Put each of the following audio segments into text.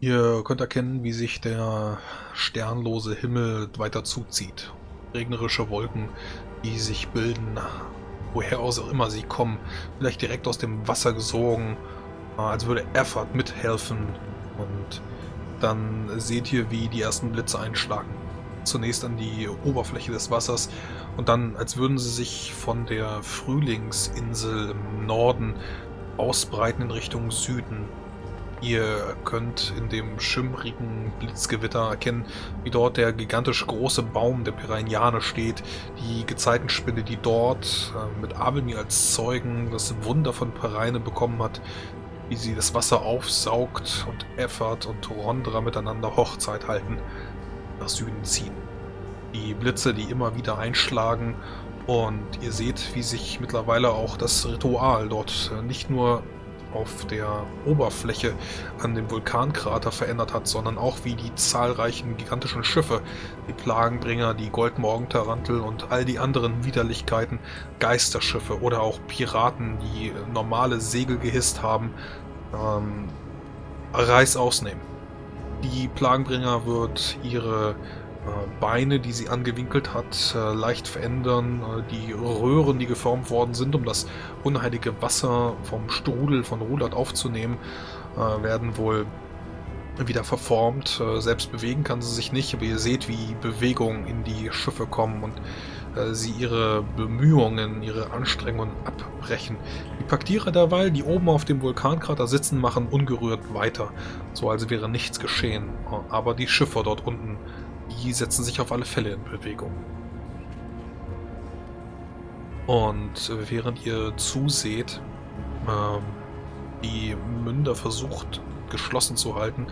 Ihr könnt erkennen, wie sich der sternlose Himmel weiter zuzieht. Regnerische Wolken, die sich bilden, woher auch immer sie kommen. Vielleicht direkt aus dem Wasser gesogen, äh, als würde Effort mithelfen. Und dann seht ihr, wie die ersten Blitze einschlagen. Zunächst an die Oberfläche des Wassers und dann, als würden sie sich von der Frühlingsinsel im Norden ausbreiten in Richtung Süden. Ihr könnt in dem schimmrigen Blitzgewitter erkennen, wie dort der gigantisch große Baum der Piranhane steht, die Gezeitenspinne, die dort äh, mit Abelmir als Zeugen das Wunder von Pereine bekommen hat, wie sie das Wasser aufsaugt und Effert und Rondra miteinander Hochzeit halten, nach Süden ziehen. Die Blitze, die immer wieder einschlagen und ihr seht, wie sich mittlerweile auch das Ritual dort äh, nicht nur auf der Oberfläche an dem Vulkankrater verändert hat, sondern auch wie die zahlreichen gigantischen Schiffe, die Plagenbringer, die Goldmorgentarantel und all die anderen Widerlichkeiten, Geisterschiffe oder auch Piraten, die normale Segel gehisst haben, ähm, Reis ausnehmen. Die Plagenbringer wird ihre Beine, die sie angewinkelt hat, äh, leicht verändern. Äh, die Röhren, die geformt worden sind, um das unheilige Wasser vom Strudel von Rulat aufzunehmen, werden wohl wieder verformt. Selbst bewegen kann sie sich nicht, aber ihr seht, wie Bewegungen in die Schiffe kommen und sie ihre Bemühungen, ihre Anstrengungen abbrechen. Die Paktierer derweil, die oben auf dem Vulkankrater sitzen, machen ungerührt weiter, so als wäre nichts geschehen. Aber die Schiffe dort unten die setzen sich auf alle Fälle in Bewegung. Und während ihr zuseht, ähm, die Münder versucht geschlossen zu halten,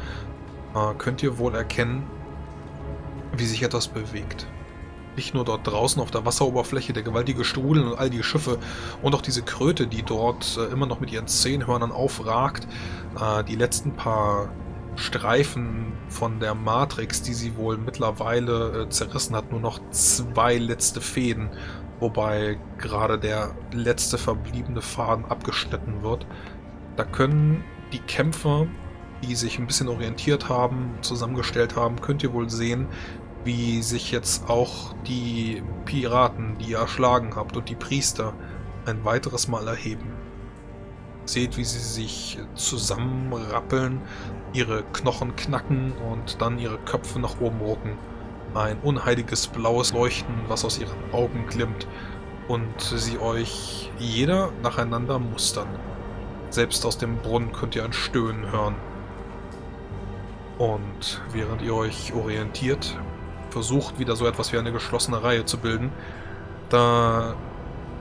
äh, könnt ihr wohl erkennen, wie sich etwas bewegt. Nicht nur dort draußen auf der Wasseroberfläche, der gewaltige Strudel und all die Schiffe und auch diese Kröte, die dort äh, immer noch mit ihren Zehnhörnern aufragt. Äh, die letzten paar Streifen von der Matrix, die sie wohl mittlerweile äh, zerrissen hat, nur noch zwei letzte Fäden, wobei gerade der letzte verbliebene Faden abgeschnitten wird. Da können die Kämpfer, die sich ein bisschen orientiert haben, zusammengestellt haben, könnt ihr wohl sehen, wie sich jetzt auch die Piraten, die ihr erschlagen habt, und die Priester ein weiteres Mal erheben. Seht, wie sie sich zusammenrappeln, ihre Knochen knacken und dann ihre Köpfe nach oben rucken. Ein unheiliges blaues Leuchten, was aus ihren Augen glimmt und sie euch jeder nacheinander mustern. Selbst aus dem Brunnen könnt ihr ein Stöhnen hören. Und während ihr euch orientiert, versucht wieder so etwas wie eine geschlossene Reihe zu bilden, da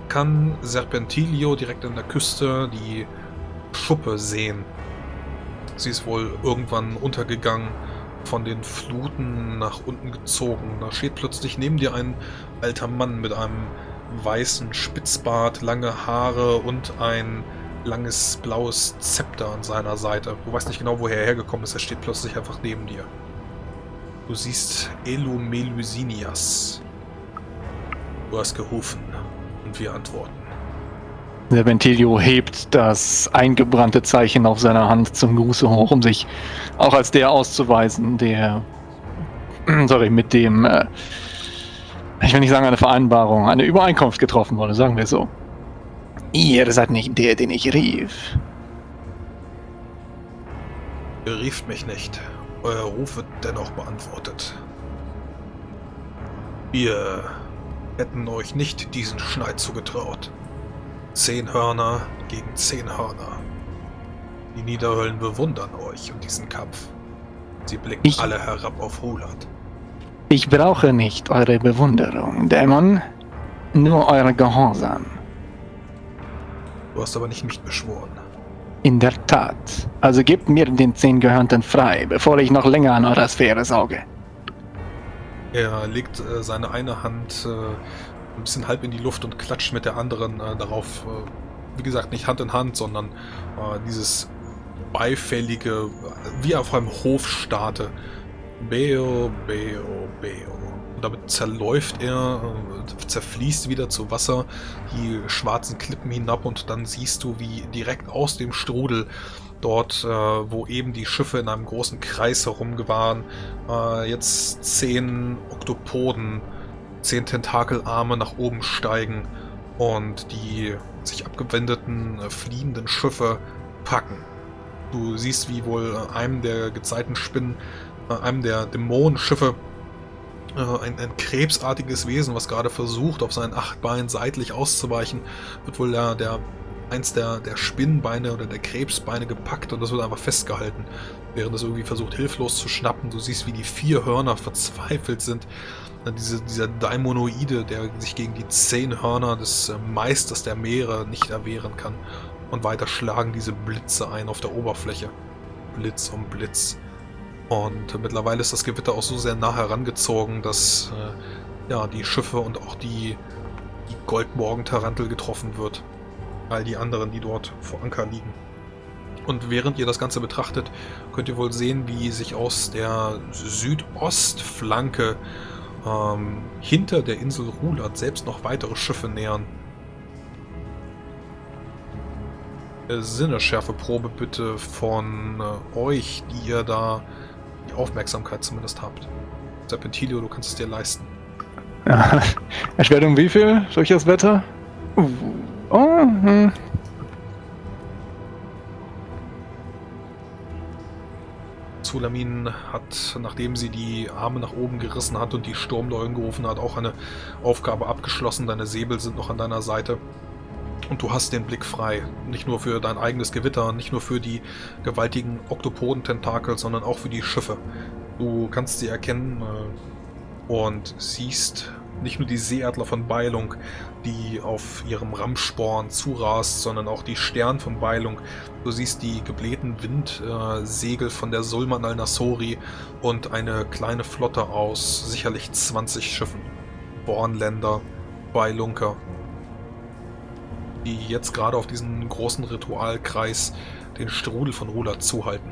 kann Serpentilio direkt an der Küste die Schuppe sehen. Sie ist wohl irgendwann untergegangen, von den Fluten nach unten gezogen. Da steht plötzlich neben dir ein alter Mann mit einem weißen Spitzbart, lange Haare und ein langes blaues Zepter an seiner Seite. Du weißt nicht genau, woher er hergekommen ist, er steht plötzlich einfach neben dir. Du siehst Elumelusinias. Du hast gerufen und wir antworten. Der Ventilio hebt das eingebrannte Zeichen auf seiner Hand zum Gruße hoch, um sich auch als der auszuweisen, der, sorry, mit dem, äh, ich will nicht sagen eine Vereinbarung, eine Übereinkunft getroffen wurde, sagen wir so. Ihr seid nicht der, den ich rief. Ihr rieft mich nicht. Euer Ruf wird dennoch beantwortet. Wir hätten euch nicht diesen Schneid zugetraut. Zehn Hörner gegen zehn Hörner. Die Niederhöllen bewundern euch und diesen Kampf. Sie blicken ich, alle herab auf Hulat. Ich brauche nicht eure Bewunderung, Dämon. Nur eure Gehorsam. Du hast aber nicht mich beschworen. In der Tat. Also gebt mir den zehn Gehörnten frei, bevor ich noch länger an eurer Sphäre sauge. Er legt äh, seine eine Hand äh, ein bisschen halb in die Luft und klatscht mit der anderen äh, darauf, äh, wie gesagt, nicht Hand in Hand, sondern äh, dieses beifällige, wie auf einem Hof starte. Beo, Beo, Beo. Damit zerläuft er, äh, zerfließt wieder zu Wasser, die schwarzen Klippen hinab und dann siehst du, wie direkt aus dem Strudel dort, äh, wo eben die Schiffe in einem großen Kreis herumgewahren, äh, jetzt zehn Oktopoden, zehn Tentakelarme nach oben steigen und die sich abgewendeten, äh, fliehenden Schiffe packen. Du siehst, wie wohl einem der gezeiten Spinnen, äh, einem der Dämonenschiffe, äh, ein, ein, krebsartiges Wesen, was gerade versucht, auf seinen acht Beinen seitlich auszuweichen, wird wohl der, der eins der, der Spinnenbeine oder der Krebsbeine gepackt und das wird einfach festgehalten, während es irgendwie versucht hilflos zu schnappen. Du siehst, wie die vier Hörner verzweifelt sind. Diese, dieser Daimonoide, der sich gegen die zehn Hörner des äh, Meisters der Meere nicht erwehren kann. Und weiter schlagen diese Blitze ein auf der Oberfläche. Blitz um Blitz. Und mittlerweile ist das Gewitter auch so sehr nah herangezogen, dass äh, ja, die Schiffe und auch die, die Goldmorgen-Tarantel getroffen wird all die anderen, die dort vor Anker liegen. Und während ihr das Ganze betrachtet, könnt ihr wohl sehen, wie sich aus der Südostflanke ähm, hinter der Insel Rulat selbst noch weitere Schiffe nähern. Äh, Sinneschärfeprobe bitte von äh, euch, die ihr da Aufmerksamkeit zumindest habt. Serpentilio, du kannst es dir leisten. Ja. Erschwerung wie viel durch das Wetter? Uh. Oh, hm. Zulamin hat, nachdem sie die Arme nach oben gerissen hat und die Sturmleunen gerufen hat, auch eine Aufgabe abgeschlossen. Deine Säbel sind noch an deiner Seite. Und du hast den Blick frei. Nicht nur für dein eigenes Gewitter, nicht nur für die gewaltigen Oktopodententakel, sondern auch für die Schiffe. Du kannst sie erkennen äh, und siehst nicht nur die Seeadler von Beilung, die auf ihrem Rammsporn zurast, sondern auch die Stern von Beilung. Du siehst die geblähten Windsegel von der Sulman al-Nasori und eine kleine Flotte aus sicherlich 20 Schiffen. Bornländer, Beilunker, die jetzt gerade auf diesen großen Ritualkreis den Strudel von Rula zuhalten.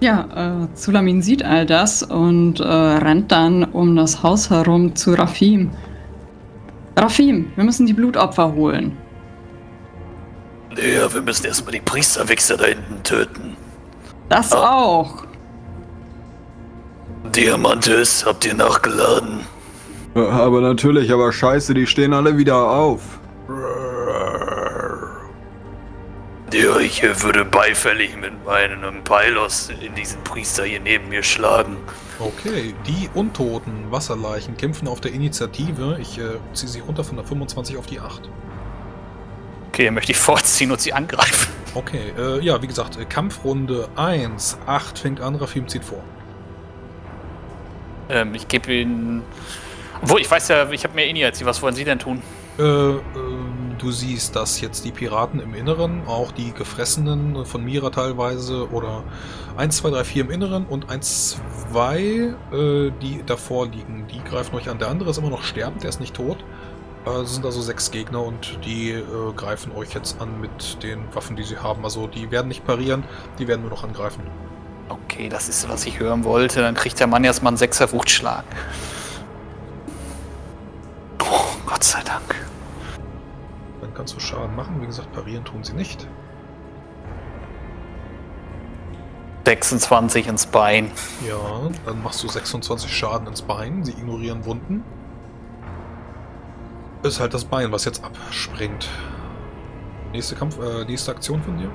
Ja, äh, Zulamin sieht all das und äh, rennt dann um das Haus herum zu Rafim. Rafim, wir müssen die Blutopfer holen. Ja, wir müssen erstmal die Priesterwichser da hinten töten. Das ah. auch. Diamantes, habt ihr nachgeladen? Aber natürlich, aber scheiße, die stehen alle wieder auf. Ja, ich würde beifällig mit meinem Pylos in diesen Priester hier neben mir schlagen. Okay, die untoten Wasserleichen kämpfen auf der Initiative. Ich äh, ziehe sie runter von der 25 auf die 8. Okay, möchte ich vorziehen und sie angreifen. Okay, äh, ja, wie gesagt, äh, Kampfrunde 1, 8 fängt an, Rafim zieht vor. Ähm, ich gebe ihn... Obwohl, ich weiß ja, ich habe mehr Initiative. Was wollen Sie denn tun? Äh, äh Du siehst, dass jetzt die Piraten im Inneren, auch die Gefressenen von Mira teilweise, oder 1, 2, 3, 4 im Inneren und 1, 2, äh, die davor liegen, die greifen euch an. Der andere ist immer noch sterbend, der ist nicht tot. Äh, es sind also sechs Gegner und die äh, greifen euch jetzt an mit den Waffen, die sie haben. Also die werden nicht parieren, die werden nur noch angreifen. Okay, das ist, was ich hören wollte. Dann kriegt der Mann erstmal einen Sechser Wuchtschlag. Oh, Gott sei Dank kannst du Schaden machen. Wie gesagt, parieren tun sie nicht. 26 ins Bein. Ja, dann machst du 26 Schaden ins Bein. Sie ignorieren Wunden. Ist halt das Bein, was jetzt abspringt. Nächste Kampf, äh, nächste Aktion von dir?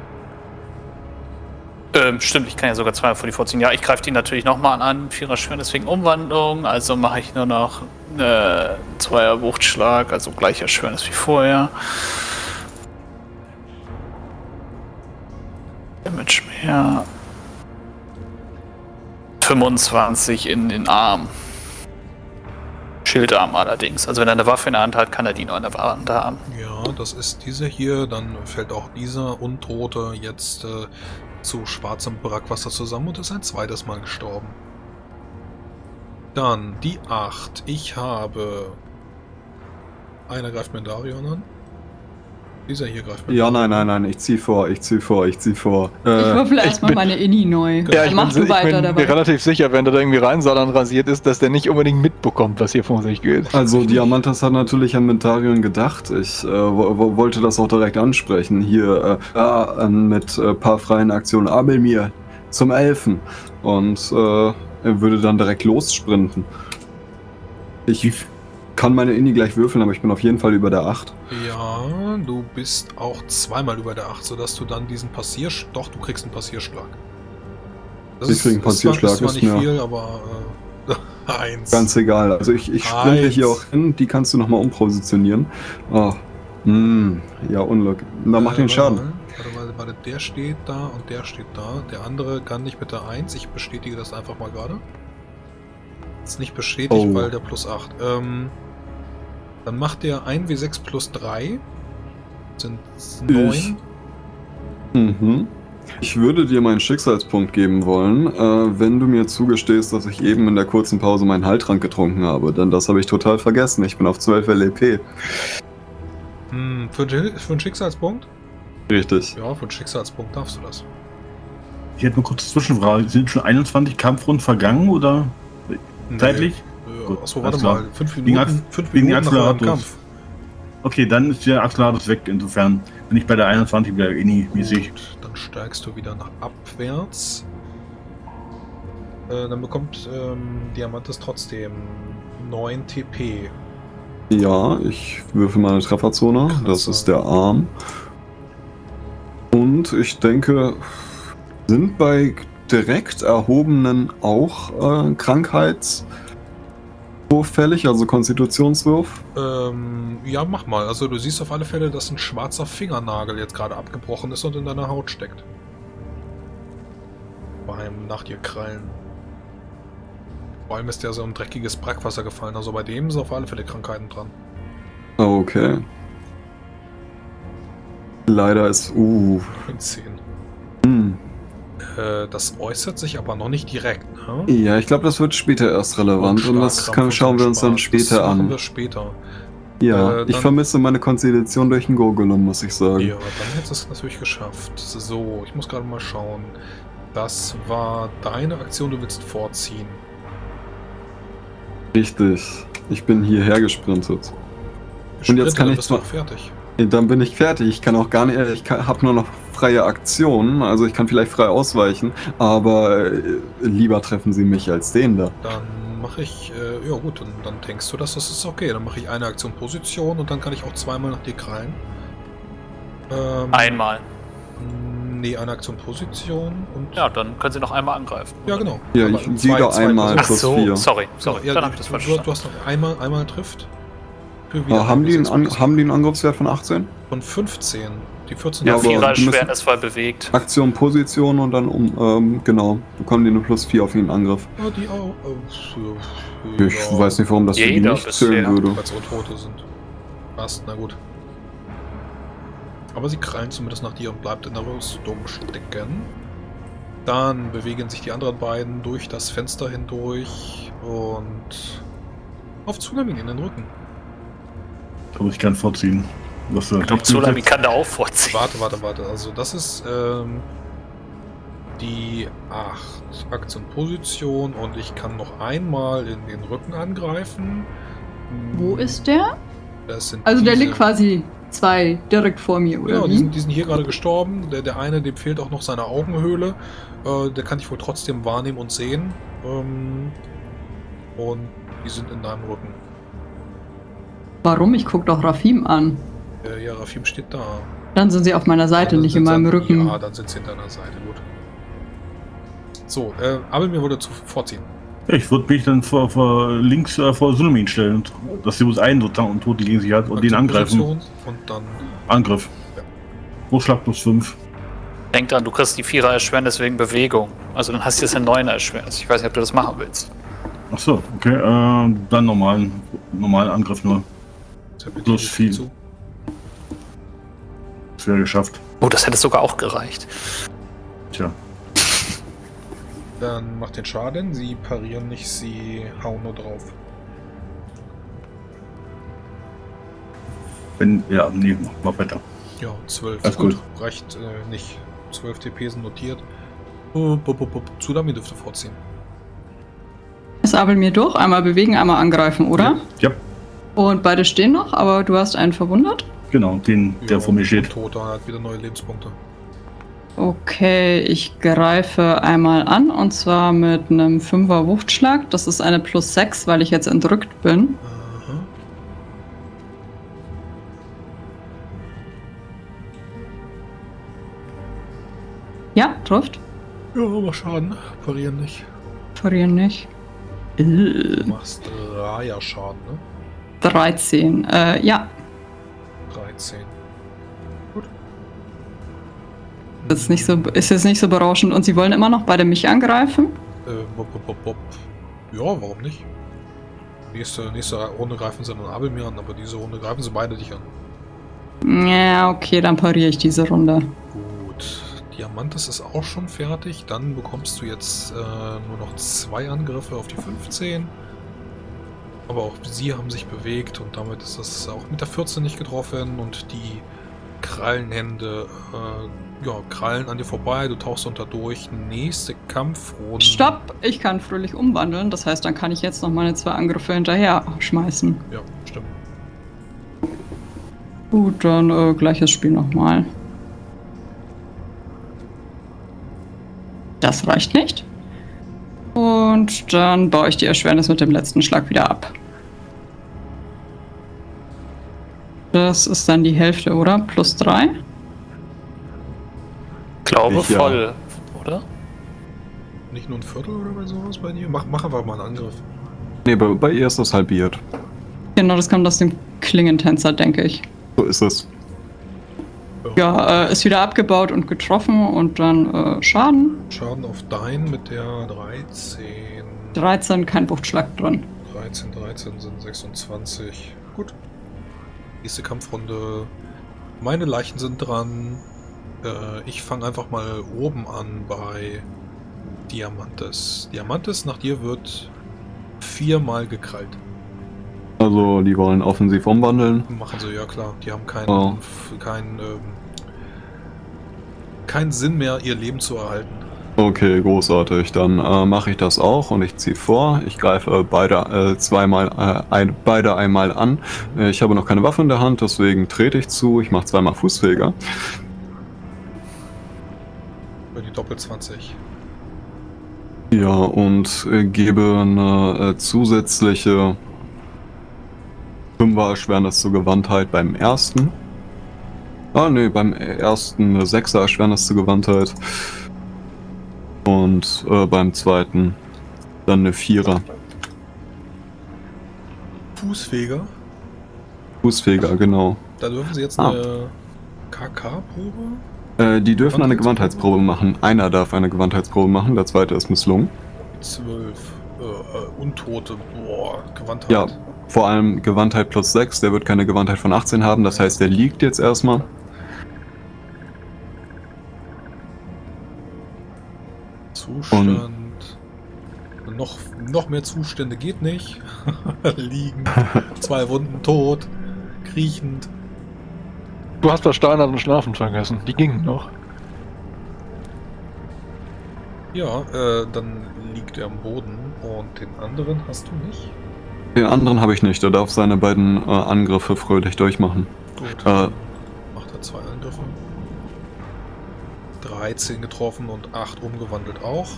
Ähm, stimmt, ich kann ja sogar zweimal vor die vorziehen. Ja, ich greife die natürlich nochmal an. Vierer Schweren, deswegen Umwandlung. Also mache ich nur noch äh, Zweier Wuchtschlag, also gleicher Schwernis wie vorher. Damage mehr. 25 in den Arm. Schildarm allerdings. Also wenn er eine Waffe in der Hand hat, kann er die nur in der Hand haben. Ja, das ist dieser hier. Dann fällt auch dieser Untote jetzt äh, zu schwarzem Brackwasser zusammen und ist ein zweites Mal gestorben. Dann die 8. Ich habe... Einer greift mir Darion an. Dieser hier greift. Ja, nein, nein, nein, ich zieh vor, ich zieh vor, ich zieh vor. Ich Äh, würfel ich erstmal bin- meine Inni neu. Ja, ich mach bin, du ich weiter bin mir dabei. relativ sicher, wenn der da irgendwie Reinsalan rasiert ist, dass der nicht unbedingt mitbekommt, was hier vor sich geht. also Diamantas hat natürlich an Mentarion gedacht. Ich äh, wo, wo, wollte das auch direkt ansprechen. Hier äh, ja, äh, mit äh, paar freien Aktionen Abel mir zum Elfen. Und äh, er würde dann direkt lossprinten. Ich kann meine Inni gleich würfeln, aber ich bin auf jeden Fall über der 8. Ja, du bist auch zweimal über der 8, sodass du dann diesen Passierschlag. Doch, du kriegst einen Passierschlag. Das Ich krieg einen Passierschlag, Ist zwar, ist zwar nicht viel, aber. Äh, eins. Ganz egal. Also ich, ich sprinte hier auch hin, die kannst du nochmal umpositionieren. Oh. Hm, ja, Unglück. Na, mach den Äh, Schaden. Warte, warte, warte, warte, der steht da und der steht da. Der andere kann nicht mit der 1. Ich bestätige das einfach mal gerade. Ist nicht bestätigt, Oh. weil der plus 8. Ähm, dann macht der 1w6 plus 3. Sind 9. Mhm. Ich würde dir meinen Schicksalspunkt geben wollen, äh, wenn du mir zugestehst, dass ich eben in der kurzen Pause meinen Heiltrank getrunken habe. Denn das habe ich total vergessen. Ich bin auf 12 LEP. Hm, für, einen- für einen Schicksalspunkt? Richtig. Ja, für einen Schicksalspunkt darfst du das. Ich hätte eine kurze Zwischenfrage. Sind schon 21 Kampfrunden vergangen oder zeitlich? Nee. Gut, Achso, warte mal. 5 Wegen Minuten, Ax- fünf wegen Minuten nach eurem Axolotls. Kampf. Okay, dann ist der Axolotl weg. Insofern bin ich bei der 21 wieder inni-mäßig. Gut, dann steigst du wieder nach abwärts. Äh, dann bekommt ähm, Diamantes trotzdem 9 TP. Ja, ich würfel meine Trefferzone. Das Klasse. ist der Arm. Und ich denke, sind bei direkt erhobenen auch äh, Krankheitswurf fällig, also Konstitutionswurf? Ähm, ja, mach mal. Also du siehst auf alle Fälle, dass ein schwarzer Fingernagel jetzt gerade abgebrochen ist und in deiner Haut steckt. Beim nach dir krallen. Vor allem ist der so ein dreckiges Brackwasser gefallen. Also bei dem sind auf alle Fälle Krankheiten dran. Okay. Leider ist. Uh. 10. Äh, das äußert sich aber noch nicht direkt, ne? Ja, ich glaube, das wird später erst relevant und das Schlagkrampf kann, und schauen wir uns dann später das machen an. wir später. Ja, Äh, ich dann- vermisse meine Konstitution durch den Gurgulum, muss ich sagen. Ja, dann hättest du es natürlich geschafft. So, ich muss gerade mal schauen. Das war deine Aktion, du willst vorziehen. Richtig. Ich bin hierher gesprintet. Und jetzt kann dann ich bist du auch fertig. Dann bin ich fertig. Ich kann auch gar nicht. Ich habe nur noch freie Aktionen. Also ich kann vielleicht frei ausweichen. Aber äh, lieber treffen sie mich als den da. Dann mache ich, äh, ja gut, dann, dann denkst du, dass das ist okay. Dann mache ich eine Aktion Position und dann kann ich auch zweimal nach dir krallen. Ähm, Einmal. Nee, eine Aktion Position und. Ja, dann können sie noch einmal angreifen. Ja, genau. Ja, Aber ich- zwei- jeder zwei einmal plus so, vier. sorry, sorry. Ja, dann du, hab ich das du, falsch du, du verstanden. hast noch einmal, einmal trifft. Äh, haben, die einen haben die einen Angriffswert von 18? Von 15. Die 14 Ja, Vierer voll bewegt. Aktion, Position und dann um. Ähm, genau. Bekommen die eine plus 4 auf jeden Angriff. Ja, die auch. Äh, Ich weiß nicht, warum das für die nicht zählen bisher. würde. Weil es Untote sind. Passt, na gut. Aber sie krallen zumindest nach dir und bleibt in der Rüstung stecken. Dann bewegen sich die anderen beiden durch das Fenster hindurch und auf Tsunami in den Rücken. Muss ich gern vorziehen. Was, Ich glaube, Tsunami kann da auch vorziehen. Warte, warte, warte. Also das ist ähm, die 8 Aktion-Position und ich kann noch einmal in den Rücken angreifen. Wo ist der? Das sind Also der diese- liegt quasi zwei direkt vor mir, oder Genau, die sind, die sind hier gerade gestorben. Der, der eine, dem fehlt auch noch seine Augenhöhle. Äh, der kann ich wohl trotzdem wahrnehmen und sehen. Ähm, und die sind in deinem Rücken. Warum? Ich guck doch Rafim an. Äh, ja, Rafim steht da. Dann sind sie auf meiner Seite, Dann nicht in meinem Rücken. Ja, dann sind sie in deiner Seite, gut. So, äh, aber mir wurde zu vorziehen. Ja, ich würde mich dann vor, vor links äh, vor Tsunami stellen, und, dass sie bloß einen sozusagen und Tote gegen sich hat und den angreifen. Und dann. Angriff. Ja. Großschlag plus 5. Denk dran, du kriegst die Vierer Erschwernis wegen Bewegung. Also dann hast du jetzt eine Neuner Erschwernis. Ich weiß nicht, ob du das machen willst. Ach so, okay. Äh, dann normalen, normalen Angriff nur. Plus viel. Zu. Das wäre geschafft. Oh, das hätte sogar auch gereicht. Tja. Dann macht den Schaden. Sie parieren nicht, sie hauen nur drauf. Wenn, ja, nee, mach, mach weiter. Ja, 12. Alles gut. Reicht äh, nicht. 12 TP sind notiert. Tsunami dürfte vorziehen. Ist Abel mir durch? Einmal bewegen, einmal angreifen, oder? Ja, Und beide stehen noch, aber du hast einen verwundert? genau, den, der vor mir steht. Toter hat wieder neue Lebenspunkte. Okay, ich greife einmal an und zwar mit einem 5er Wuchtschlag. Das ist eine plus 6, weil ich jetzt entrückt bin. Aha. Ja, trifft. Ja, aber Schaden. Parieren nicht. Verlieren nicht. Du Äh, machst Raya Schaden, ne? 13. Äh, ja, 13. Gut. das ist, nicht so, ist jetzt nicht so berauschend. Und sie wollen immer noch beide mich angreifen? Äh, bop, bop, bop. Ja, warum nicht? Nächste, nächste Runde greifen sie dann Abel mir an, aber diese Runde greifen sie beide dich an. Ja, okay, dann pariere ich diese Runde. Gut. Diamantes ist auch schon fertig. Dann bekommst du jetzt äh, nur noch zwei Angriffe auf die 15. Aber auch sie haben sich bewegt und damit ist das auch mit der 14 nicht getroffen und die Krallenhände äh, ja, krallen an dir vorbei. Du tauchst unter durch. Nächste Kampfrunde. Stopp! Ich kann fröhlich umwandeln. Das heißt, dann kann ich jetzt noch meine zwei Angriffe hinterher schmeißen. Ja, stimmt. Gut, dann äh, gleiches Spiel nochmal. Das reicht nicht. Und dann baue ich die Erschwernis mit dem letzten Schlag wieder ab. Das ist dann die Hälfte, oder? Plus drei? Glaube Ich, ja. voll, oder? Nicht nur ein Viertel oder bei sowas bei dir? Mach, mach einfach mal einen Angriff. Nee, bei, bei ihr ist das halbiert. Genau, das kommt aus dem Klingentänzer, denke ich. So ist es. Ja, äh, ist wieder abgebaut und getroffen und dann äh, Schaden. Schaden auf dein mit der 13. 13, kein Wuchtschlag drin. 13, 13 sind 26. Gut. Nächste Kampfrunde. Meine Leichen sind dran. Äh, ich fange einfach mal oben an bei Diamantes. Diamantes, nach dir wird viermal gekrallt. Also, die wollen offensiv umwandeln. Machen sie, ja klar. Die haben keinen, Oh. keinen, ähm, keinen Sinn mehr, ihr Leben zu erhalten. Okay, großartig. Dann äh, mache ich das auch und ich ziehe vor. Ich greife beide äh, zweimal, äh, ein, beide einmal an. Ich habe noch keine Waffe in der Hand, deswegen trete ich zu. Ich mache zweimal Fußfeger. Für die Doppel 20. Ja, und äh, gebe eine äh, zusätzliche 5er Erschwernis zur Gewandtheit beim ersten. Ah, nee, beim ersten eine 6er Erschwernis zur Gewandtheit. Und äh, beim zweiten dann eine 4er. Fußfeger. Fußfeger, genau. Da dürfen sie jetzt Ah. eine KK-Probe. Äh, die dürfen eine Gewandheitsprobe machen. Einer darf eine Gewandheitsprobe machen, der zweite ist misslungen. 12. Äh, äh, Untote. Boah, Gewandtheit. Ja, vor allem Gewandtheit plus 6, der wird keine Gewandtheit von 18 haben, das heißt, der liegt jetzt erstmal. Zustand. noch, noch mehr Zustände geht nicht. Liegen. Zwei Wunden tot. Kriechend. Du hast das Steinern und Schlafen vergessen. Die gingen noch. Ja, äh, dann liegt er am Boden. Und den anderen hast du nicht. Den anderen habe ich nicht, der darf seine beiden äh, Angriffe fröhlich durchmachen. Gut. Äh. Macht er zwei Angriffe. 13 getroffen und 8 umgewandelt auch.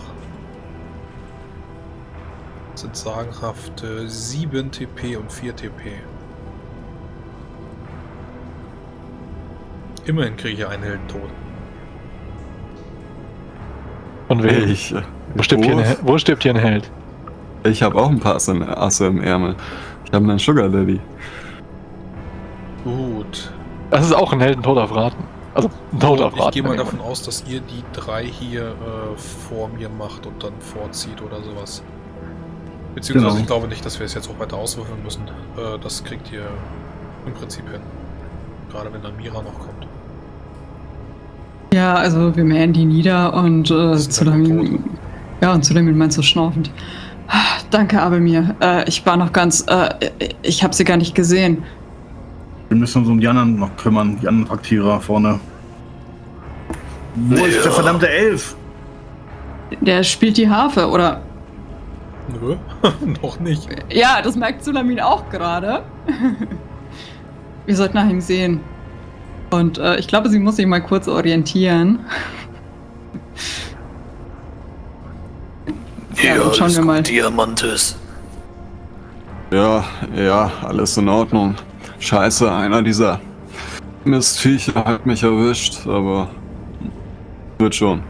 Das sind sagenhafte 7 TP und 4 TP. Immerhin kriege ich einen Heldentod. Und wer? Ich, äh, Wo stirbt, hier ein, wo stirbt hier ein Held? ich habe auch ein paar Asse, Asse im Ärmel. Ich habe einen Sugar Daddy. Gut. Das ist auch ein Heldentod auf Raten. Also Tod auf ich gehe mal davon aus, dass ihr die drei hier äh, vor mir macht und dann vorzieht oder sowas. Beziehungsweise Genau. ich glaube nicht, dass wir es jetzt auch weiter auswürfeln müssen. Äh, das kriegt ihr im Prinzip hin. Gerade wenn Amira noch kommt. Ja, also wir mähen die nieder und äh, halt Zulamin. Ja, und Zulamin meint so schnaufend. Ah, Danke, Abelmir. Äh, ich war noch ganz. Äh, ich habe sie gar nicht gesehen. Wir müssen uns um die anderen noch kümmern, die anderen Aktierer vorne. Wo ist Ja. der verdammte Elf? Der spielt die Harfe, oder? Nö, noch nicht. Ja, das merkt Sulamin auch gerade. Wir sollten nach ihm sehen. Und äh, ich glaube, sie muss sich mal kurz orientieren. Ja, Ja, schauen wir mal. gut, Diamantes. Ja, ja, alles in Ordnung. Scheiße, einer dieser Mistviecher hat mich erwischt, aber wird schon.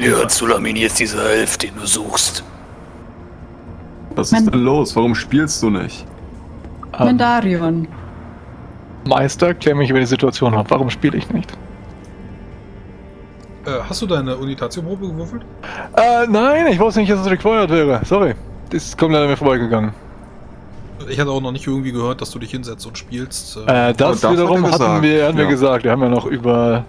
Ja, Zulamin, jetzt dieser Elf, den du suchst. Was ist denn los? Warum spielst du nicht? Ähm, Mendarion. Meister, klär mich über die Situation ab. Warum spiele ich nicht? Äh, hast du deine Unitatio-Probe gewürfelt? Äh, nein, ich wusste nicht, dass es required wäre. Sorry. Das ist komplett an mir vorbeigegangen. Ich hatte auch noch nicht irgendwie gehört, dass du dich hinsetzt und spielst. Äh, das, das hat wiederum er hatten gesagt, wir, hatten wir ja. gesagt. Wir haben ja noch über.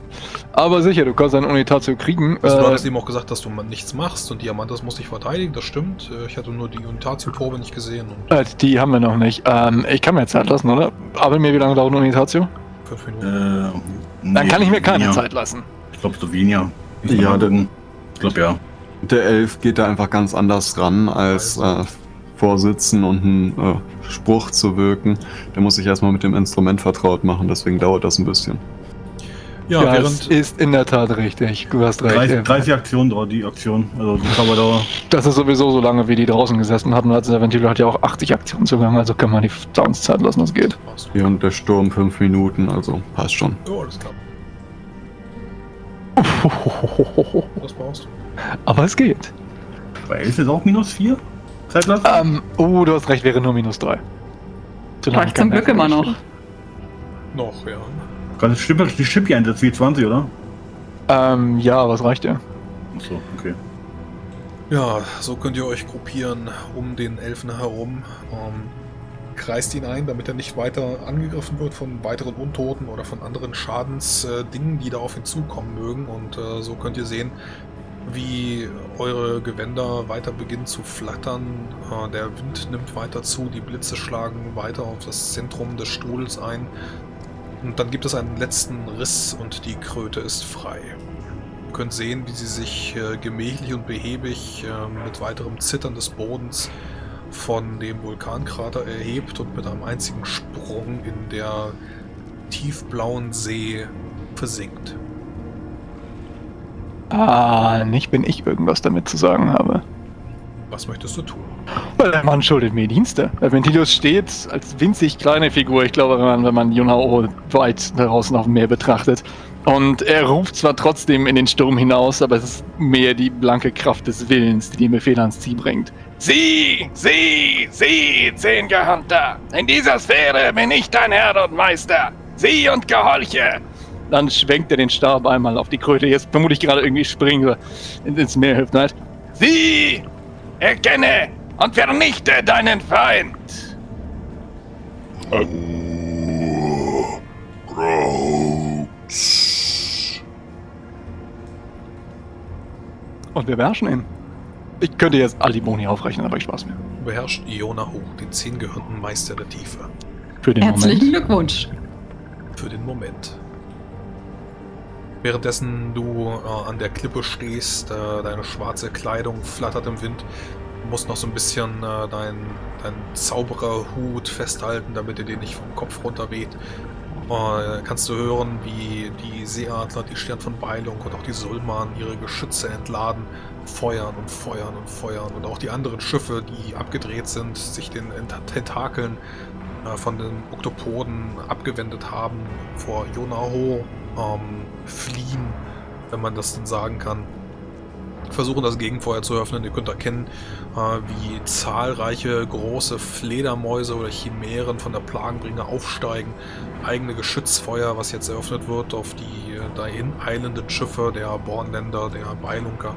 Aber sicher, du kannst eine Unitatio kriegen. also, du äh, hattest ihm auch gesagt, dass du nichts machst und Diamantes muss dich verteidigen, das stimmt. Äh, Ich hatte nur die Unitatio-Probe nicht gesehen und äh, die haben wir noch nicht. Ähm, ich kann mir Zeit lassen, oder? Aber mir, wie lange dauert eine Unitatio? fünf Äh, Minuten. Dann kann ich mir keine weniger. Zeit lassen. Ich glaube, so weniger. Ich Ja, dann- Ich glaube, ja. Der Elf geht da einfach ganz anders ran, als äh, vorsitzen und einen äh, Spruch zu wirken. Der muss sich erstmal mit dem Instrument vertraut machen, deswegen dauert das ein bisschen. Ja, Ja, es während. ist in der Tat richtig. Du hast recht. 30, Äh, 30 Aktionen dauert die Aktion. Also die Cover-Dauer. Das ist sowieso so lange, wie die draußen gesessen hatten. Also der Ventilator hat ja auch 80 Aktionen zugang, also kann man die Sounds Zeit lassen, das geht. Während der Sturm fünf Minuten, also passt schon. Oh, alles klar. Was brauchst du? Aber es geht. Bei 11 ist auch minus 4? Zeitlassen? Ähm, oh, du hast recht, wäre nur minus 3. Vielleicht zum Glück immer noch. Noch, ja. Kann das Schippe, die Schippe einsetzen wie 20, oder? Ähm, ja, was reicht dir? Achso, okay. Ja, so könnt ihr euch gruppieren um den Elfen herum. Ähm, kreist ihn ein, damit er nicht weiter angegriffen wird von weiteren Untoten oder von anderen Schadensdingen, die da auf ihn zukommen mögen. Und äh, so könnt ihr sehen, wie eure Gewänder weiter beginnen zu flattern. Äh, der Wind nimmt weiter zu, die Blitze schlagen weiter auf das Zentrum des Strudels ein. Und dann gibt es einen letzten Riss und die Kröte ist frei. Ihr könnt sehen, wie sie sich äh, gemächlich und behäbig äh, mit weiterem Zittern des Bodens von dem Vulkankrater erhebt und mit einem einzigen Sprung in der tiefblauen See versinkt. Ah, nicht, wenn ich irgendwas damit zu sagen habe. Was möchtest du tun? Weil der Mann schuldet mir Dienste. Ventilius steht als winzig kleine Figur, ich glaube, wenn man, wenn man Junao weit draußen auf dem Meer betrachtet. Und er ruft zwar trotzdem in den Sturm hinaus, aber es ist mehr die blanke Kraft des Willens, die den Befehl ans Ziel bringt. Sie, Sie, Sie, Zehngehörnter! In dieser Sphäre bin ich dein Herr und Meister! Sie und Gehorche! Dann schwenkt er den Stab einmal auf die Kröte. Jetzt vermute ich gerade irgendwie springen ins Meer hilft nicht. Sie! Erkenne und vernichte deinen Feind! Und wir beherrschen ihn. Ich könnte jetzt all die Boni aufrechnen, aber ich spaß mir. Beherrscht Iona hoch, den zehngehörnten Meister der Tiefe. Für den Herzlichen Moment. Glückwunsch. Für den Moment. Währenddessen du äh, an der Klippe stehst, äh, deine schwarze Kleidung flattert im Wind, du musst noch so ein bisschen äh, deinen dein Zaubererhut festhalten, damit er dir nicht vom Kopf runter weht. Äh, kannst du hören, wie die Seeadler, die Stern von Beilung und auch die Sulman ihre Geschütze entladen, feuern und feuern und feuern und auch die anderen Schiffe, die abgedreht sind, sich den Ent- Tentakeln äh, von den Oktopoden abgewendet haben, vor Yonaho ähm, fliehen, wenn man das denn sagen kann. Versuchen das Gegenfeuer zu öffnen. Ihr könnt erkennen, äh, wie zahlreiche große Fledermäuse oder Chimären von der Plagenbringer aufsteigen. Eigene Geschützfeuer, was jetzt eröffnet wird auf die äh, dahin eilenden Schiffe der Bornländer, der Beilunker,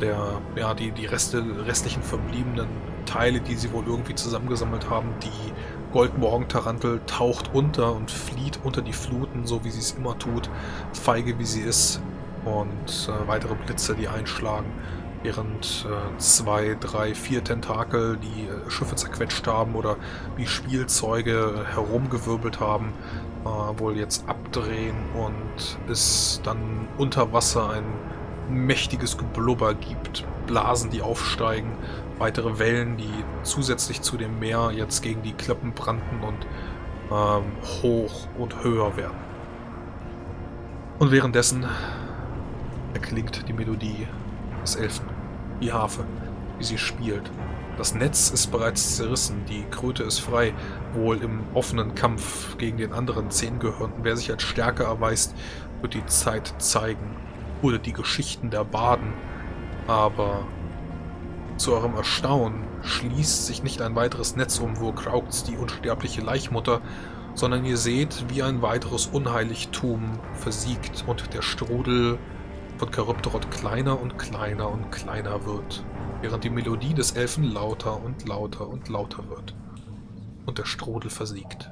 der, ja, die, die Reste, restlichen verbliebenen Teile, die sie wohl irgendwie zusammengesammelt haben. Die Goldmorgen-Tarantel taucht unter und flieht unter die Fluten, so wie sie es immer tut, feige wie sie ist. Und äh, weitere Blitze, die einschlagen. während äh, zwei, drei, vier Tentakel die äh, Schiffe zerquetscht haben oder wie Spielzeuge herumgewirbelt haben, äh, wohl jetzt abdrehen und es dann unter Wasser ein mächtiges Geblubber gibt, Blasen, die aufsteigen, weitere Wellen, die zusätzlich zu dem Meer jetzt gegen die Klippen brannten und ähm, hoch und höher werden. Und währenddessen erklingt die Melodie des Elfen, die Harfe, wie sie spielt. Das Netz ist bereits zerrissen, die Kröte ist frei, wohl im offenen Kampf gegen den anderen Zehngehörnten. Wer sich als stärker erweist, wird die Zeit zeigen. Oder die Geschichten der Baden. Aber zu eurem Erstaunen schließt sich nicht ein weiteres Netz um, wo kraugt die unsterbliche Laichmutter, sondern ihr seht, wie ein weiteres Unheiligtum versiegt und der Strudel von Charybdorot kleiner und kleiner und kleiner wird, während die Melodie des Elfen lauter und lauter und lauter wird und der Strudel versiegt.